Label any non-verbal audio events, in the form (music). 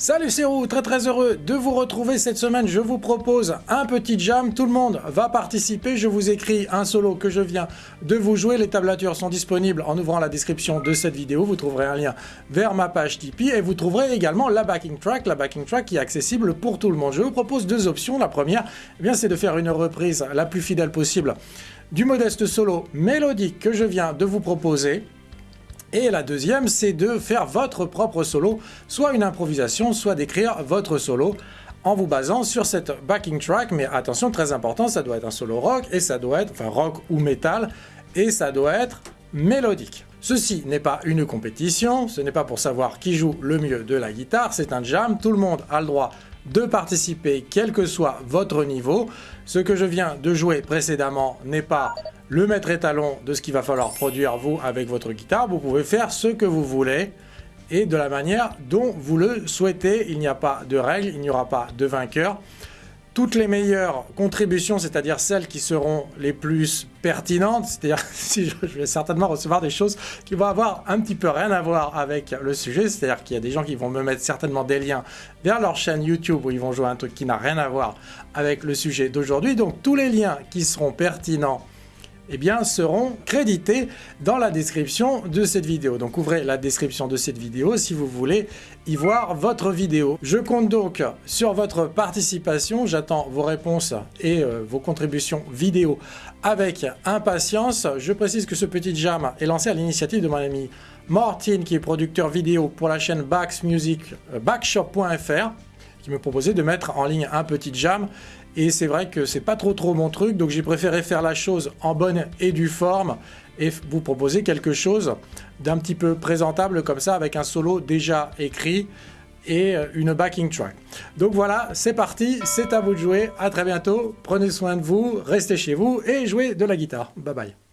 Salut c'est Roux, très très heureux de vous retrouver cette semaine. Je vous propose un petit jam, tout le monde va participer. Je vous écris un solo que je viens de vous jouer. Les tablatures sont disponibles en ouvrant la description de cette vidéo. Vous trouverez un lien vers ma page Tipeee et vous trouverez également la backing track, la backing track qui est accessible pour tout le monde. Je vous propose deux options. La première, eh c'est de faire une reprise la plus fidèle possible du modeste solo mélodique que je viens de vous proposer. Et la deuxième, c'est de faire votre propre solo, soit une improvisation, soit d'écrire votre solo en vous basant sur cette backing track. Mais attention, très important, ça doit être un solo rock, et ça doit être, enfin rock ou metal, et ça doit être mélodique. Ceci n'est pas une compétition, ce n'est pas pour savoir qui joue le mieux de la guitare, c'est un jam, tout le monde a le droit de participer quel que soit votre niveau. Ce que je viens de jouer précédemment n'est pas le maître étalon de ce qu'il va falloir produire vous avec votre guitare. Vous pouvez faire ce que vous voulez et de la manière dont vous le souhaitez. Il n'y a pas de règles, il n'y aura pas de vainqueur toutes les meilleures contributions, c'est-à-dire celles qui seront les plus pertinentes, c'est-à-dire (laughs) si je, vais certainement recevoir des choses qui vont avoir un petit peu rien à voir avec le sujet, c'est-à-dire qu'il y a des gens qui vont me mettre certainement des liens vers leur chaîne YouTube où ils vont jouer un truc qui n'a rien à voir avec le sujet d'aujourd'hui. Donc tous les liens qui seront pertinents eh bien, seront crédités dans la description de cette vidéo. Donc ouvrez la description de cette vidéo si vous voulez y voir votre vidéo. Je compte donc sur votre participation, j'attends vos réponses et euh, vos contributions vidéo avec impatience. Je précise que ce petit jam est lancé à l'initiative de mon ami Martin qui est producteur vidéo pour la chaîne Bax Music, euh, backshop.fr qui me proposait de mettre en ligne un petit jam et c'est vrai que c'est pas trop trop mon truc, donc j'ai préféré faire la chose en bonne et due forme et vous proposer quelque chose d'un petit peu présentable comme ça avec un solo déjà écrit et euh, une backing track. Donc voilà, c'est parti, c'est à vous de jouer, à très bientôt, prenez soin de vous, restez chez vous et jouez de la guitare. Bye bye.